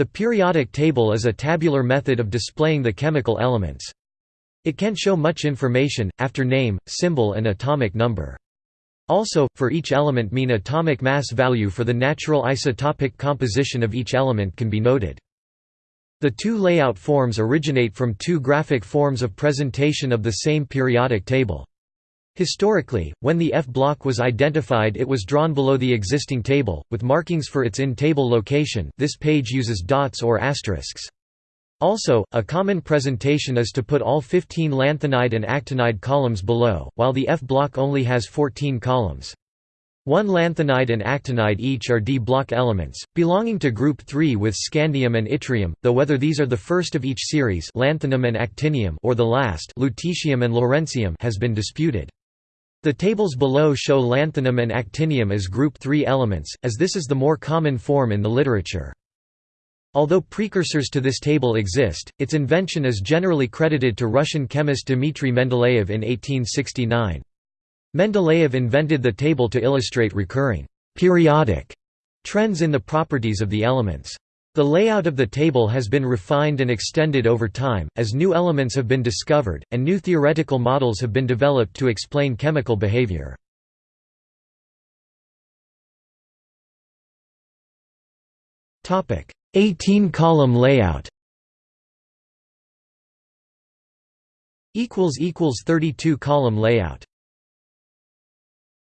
The periodic table is a tabular method of displaying the chemical elements. It can show much information, after name, symbol and atomic number. Also, for each element mean atomic mass value for the natural isotopic composition of each element can be noted. The two layout forms originate from two graphic forms of presentation of the same periodic table. Historically, when the F block was identified it was drawn below the existing table, with markings for its in-table location this page uses dots or asterisks. Also, a common presentation is to put all 15 lanthanide and actinide columns below, while the F block only has 14 columns. One lanthanide and actinide each are D-block elements, belonging to group 3 with scandium and yttrium, though whether these are the first of each series lanthanum and actinium or the last lutetium and lawrencium has been disputed. The tables below show lanthanum and actinium as group 3 elements, as this is the more common form in the literature. Although precursors to this table exist, its invention is generally credited to Russian chemist Dmitry Mendeleev in 1869. Mendeleev invented the table to illustrate recurring periodic trends in the properties of the elements. The layout of the table has been refined and extended over time, as new elements have been discovered, and new theoretical models have been developed to explain chemical behavior. Topic: 18-column layout. Equals equals 32 column layout.